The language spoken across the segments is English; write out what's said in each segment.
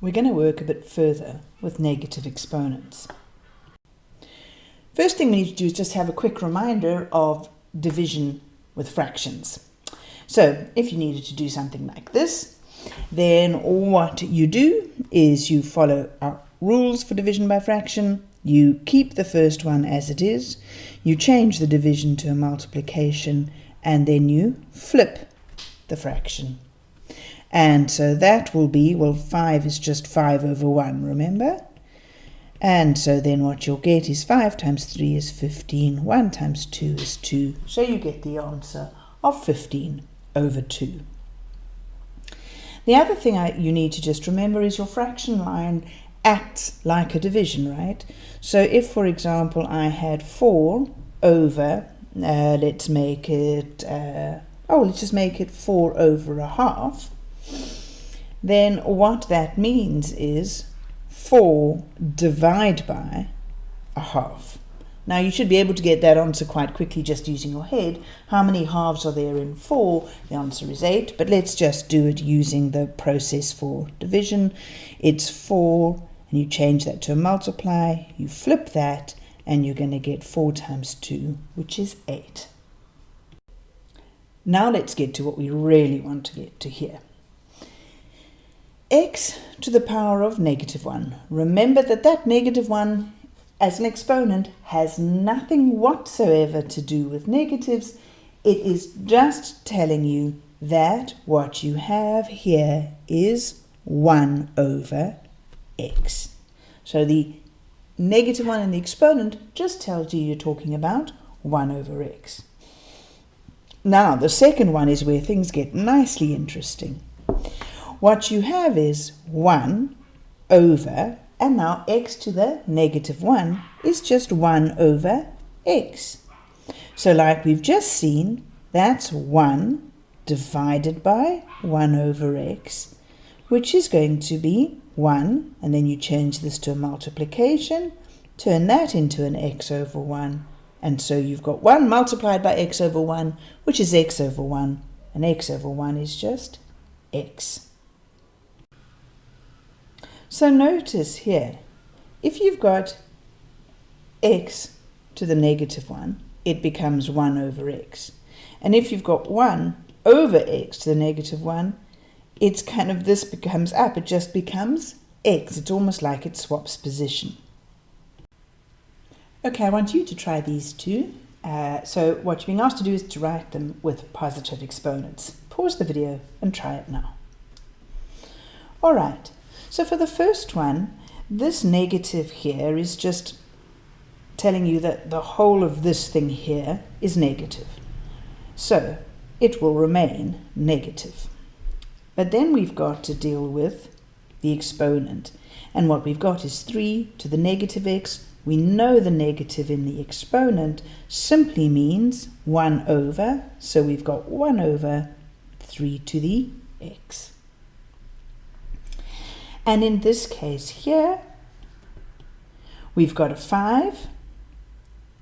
we're going to work a bit further with negative exponents. First thing we need to do is just have a quick reminder of division with fractions. So if you needed to do something like this, then what you do is you follow our rules for division by fraction. You keep the first one as it is. You change the division to a multiplication and then you flip the fraction. And so that will be, well, 5 is just 5 over 1, remember? And so then what you'll get is 5 times 3 is 15, 1 times 2 is 2. So you get the answer of 15 over 2. The other thing I, you need to just remember is your fraction line acts like a division, right? So if, for example, I had 4 over, uh, let's make it, uh, oh, let's just make it 4 over a half, then what that means is 4 divide by a half. Now you should be able to get that answer quite quickly just using your head. How many halves are there in 4? The answer is 8, but let's just do it using the process for division. It's 4, and you change that to a multiply, you flip that, and you're going to get 4 times 2, which is 8. Now let's get to what we really want to get to here x to the power of negative 1. Remember that that negative 1 as an exponent has nothing whatsoever to do with negatives. It is just telling you that what you have here is 1 over x. So the negative 1 in the exponent just tells you you're talking about 1 over x. Now, the second one is where things get nicely interesting what you have is 1 over, and now x to the negative 1 is just 1 over x. So like we've just seen, that's 1 divided by 1 over x, which is going to be 1, and then you change this to a multiplication, turn that into an x over 1, and so you've got 1 multiplied by x over 1, which is x over 1, and x over 1 is just x. So notice here, if you've got x to the negative 1, it becomes 1 over x. And if you've got 1 over x to the negative 1, it's kind of this becomes up. It just becomes x. It's almost like it swaps position. Okay, I want you to try these two. Uh, so what you're being asked to do is to write them with positive exponents. Pause the video and try it now. All right. So for the first one, this negative here is just telling you that the whole of this thing here is negative. So it will remain negative. But then we've got to deal with the exponent. And what we've got is 3 to the negative x. We know the negative in the exponent simply means 1 over. So we've got 1 over 3 to the x. And in this case here, we've got a 5,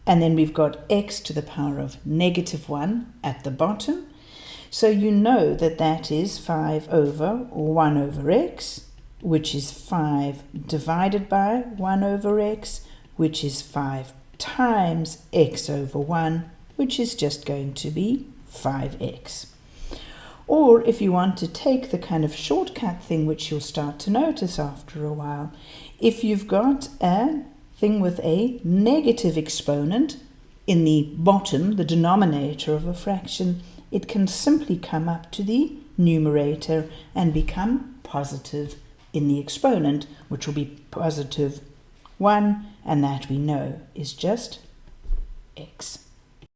and then we've got x to the power of negative 1 at the bottom. So you know that that is 5 over 1 over x, which is 5 divided by 1 over x, which is 5 times x over 1, which is just going to be 5x. Or if you want to take the kind of shortcut thing which you'll start to notice after a while, if you've got a thing with a negative exponent in the bottom, the denominator of a fraction, it can simply come up to the numerator and become positive in the exponent, which will be positive 1, and that we know is just x.